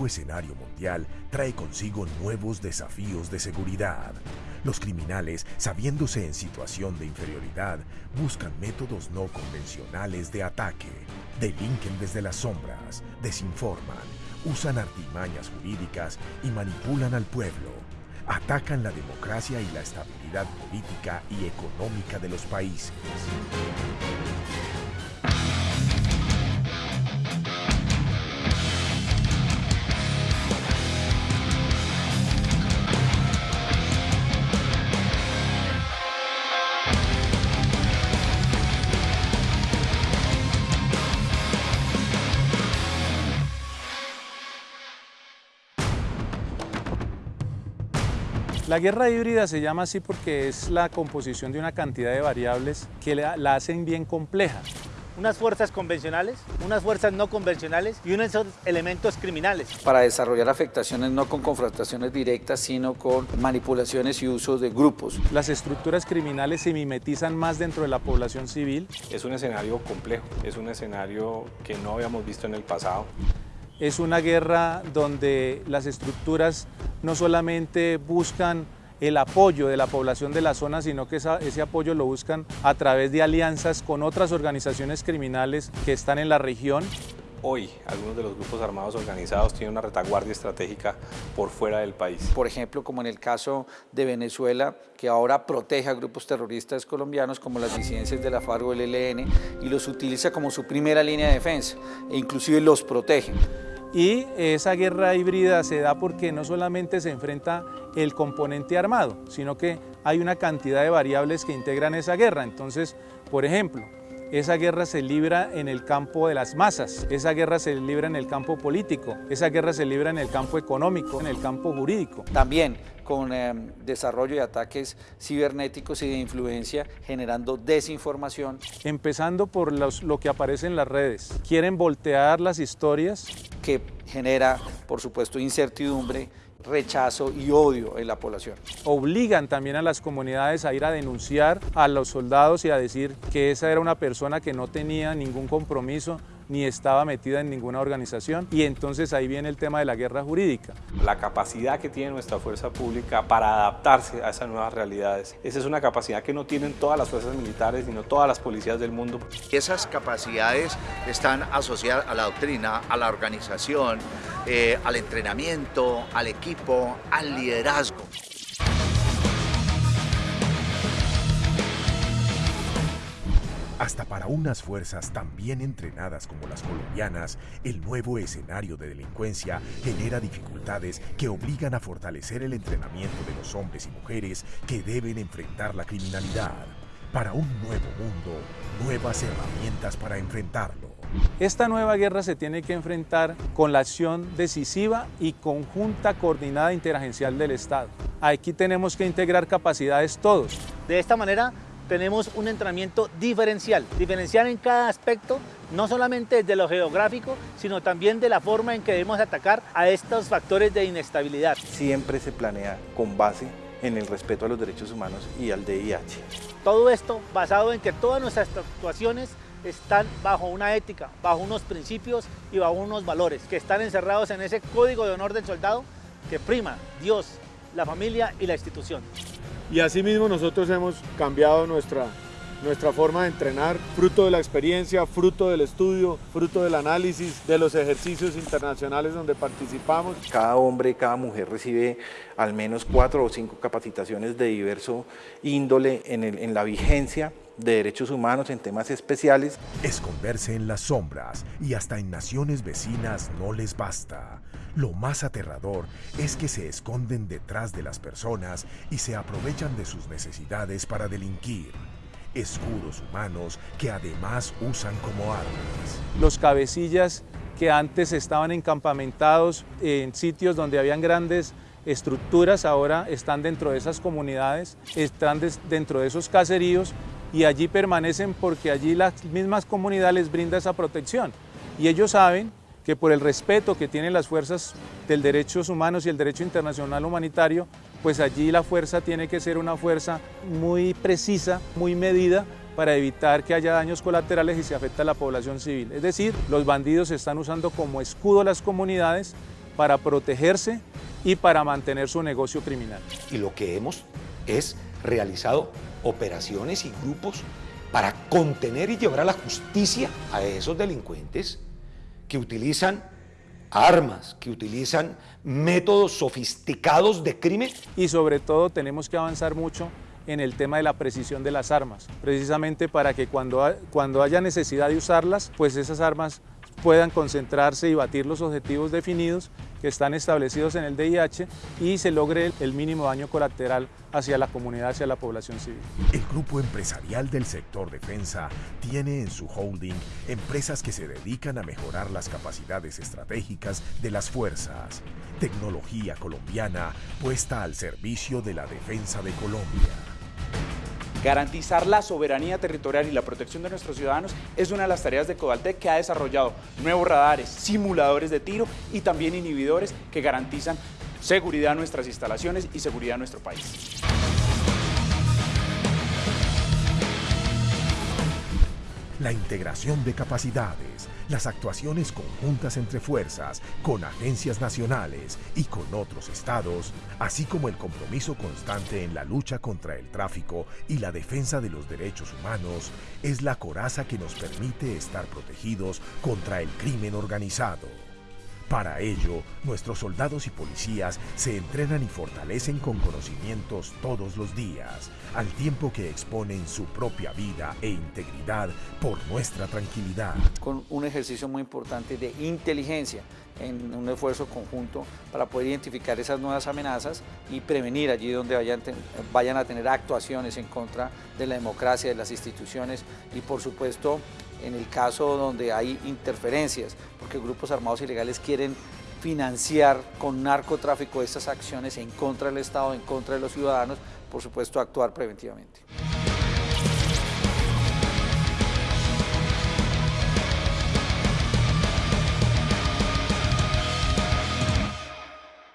nuevo escenario mundial trae consigo nuevos desafíos de seguridad. Los criminales, sabiéndose en situación de inferioridad, buscan métodos no convencionales de ataque, delinquen desde las sombras, desinforman, usan artimañas jurídicas y manipulan al pueblo. Atacan la democracia y la estabilidad política y económica de los países. La guerra híbrida se llama así porque es la composición de una cantidad de variables que la, hacen bien compleja. unas fuerzas convencionales, unas fuerzas no convencionales y unos elementos criminales. Para desarrollar afectaciones no con confrontaciones directas, sino con manipulaciones y uso de grupos. Las estructuras criminales se mimetizan más dentro de la población civil. Es un escenario complejo, es un escenario que no habíamos visto en el pasado. Es una guerra donde las estructuras no solamente buscan el apoyo de la población de la zona, sino que esa, ese apoyo lo buscan a través de alianzas con otras organizaciones criminales que están en la región. Hoy, algunos de los grupos armados organizados tienen una retaguardia estratégica por fuera del país. Por ejemplo, como en el caso de Venezuela, que ahora protege a grupos terroristas colombianos como las disidencias de la FARC o el ELN y los utiliza como su primera línea de defensa e inclusive los protege. Y esa guerra híbrida se da porque no solamente se enfrenta el componente armado, sino que hay una cantidad de variables que integran esa guerra. Entonces, por ejemplo, esa guerra se libra en el campo de las masas, esa guerra se libra en el campo político, esa guerra se libra en el campo económico, en el campo jurídico. También con eh, desarrollo de ataques cibernéticos y de influencia generando desinformación. Empezando por los, lo que aparece en las redes. Quieren voltear las historias. Que genera, por supuesto, incertidumbre, rechazo y odio en la población. Obligan también a las comunidades a ir a denunciar a los soldados y a decir que esa era una persona que no tenía ningún compromiso ni estaba metida en ninguna organización y entonces ahí viene el tema de la guerra jurídica. La capacidad que tiene nuestra fuerza pública para adaptarse a esas nuevas realidades. Esa es una capacidad que no tienen todas las fuerzas militares, sino todas las policías del mundo. Esas capacidades están asociadas a la doctrina, a la organización, eh, al entrenamiento, al equipo, al liderazgo. Hasta para unas fuerzas tan bien entrenadas como las colombianas, el nuevo escenario de delincuencia genera dificultades que obligan a fortalecer el entrenamiento de los hombres y mujeres que deben enfrentar la criminalidad. Para un nuevo mundo, nuevas herramientas para enfrentarlo. Esta nueva guerra se tiene que enfrentar con la acción decisiva y conjunta coordinada interagencial del Estado. Aquí tenemos que integrar capacidades todos. De esta manera tenemos un entrenamiento diferencial, diferencial en cada aspecto, no solamente desde lo geográfico, sino también de la forma en que debemos atacar a estos factores de inestabilidad. Siempre se planea con base en el respeto a los derechos humanos y al DIH. Todo esto basado en que todas nuestras actuaciones están bajo una ética, bajo unos principios y bajo unos valores que están encerrados en ese código de honor del soldado que prima Dios, la familia y la institución. Y asimismo nosotros hemos cambiado nuestra, nuestra forma de entrenar, fruto de la experiencia, fruto del estudio, fruto del análisis, de los ejercicios internacionales donde participamos. Cada hombre, cada mujer recibe al menos cuatro o cinco capacitaciones de diverso índole en, el, en la vigencia de derechos humanos en temas especiales. Esconderse en las sombras y hasta en naciones vecinas no les basta. Lo más aterrador es que se esconden detrás de las personas y se aprovechan de sus necesidades para delinquir. Escudos humanos que además usan como armas. Los cabecillas que antes estaban encampamentados en sitios donde habían grandes estructuras, ahora están dentro de esas comunidades, están dentro de esos caseríos y allí permanecen porque allí las mismas comunidades les brinda esa protección. Y ellos saben que por el respeto que tienen las fuerzas del derechos humanos y el derecho internacional humanitario, pues allí la fuerza tiene que ser una fuerza muy precisa, muy medida para evitar que haya daños colaterales y se afecte a la población civil. Es decir, los bandidos están usando como escudo las comunidades para protegerse y para mantener su negocio criminal. Y lo que hemos es realizado operaciones y grupos para contener y llevar a la justicia a esos delincuentes que utilizan armas, que utilizan métodos sofisticados de crimen. Y sobre todo tenemos que avanzar mucho en el tema de la precisión de las armas, precisamente para que cuando, cuando haya necesidad de usarlas, pues esas armas puedan concentrarse y batir los objetivos definidos que están establecidos en el DIH y se logre el mínimo daño colateral hacia la comunidad, hacia la población civil. El grupo empresarial del sector defensa tiene en su holding empresas que se dedican a mejorar las capacidades estratégicas de las fuerzas, tecnología colombiana puesta al servicio de la defensa de Colombia. Garantizar la soberanía territorial y la protección de nuestros ciudadanos es una de las tareas de Codaltec que ha desarrollado nuevos radares, simuladores de tiro y también inhibidores que garantizan seguridad a nuestras instalaciones y seguridad a nuestro país. La integración de capacidades, las actuaciones conjuntas entre fuerzas, con agencias nacionales y con otros estados, así como el compromiso constante en la lucha contra el tráfico y la defensa de los derechos humanos, es la coraza que nos permite estar protegidos contra el crimen organizado. Para ello, nuestros soldados y policías se entrenan y fortalecen con conocimientos todos los días, al tiempo que exponen su propia vida e integridad por nuestra tranquilidad. Con un ejercicio muy importante de inteligencia, en un esfuerzo conjunto para poder identificar esas nuevas amenazas y prevenir allí donde vayan, vayan a tener actuaciones en contra de la democracia, de las instituciones y por supuesto en el caso donde hay interferencias, porque grupos armados ilegales quieren financiar con narcotráfico estas acciones en contra del Estado, en contra de los ciudadanos, por supuesto actuar preventivamente.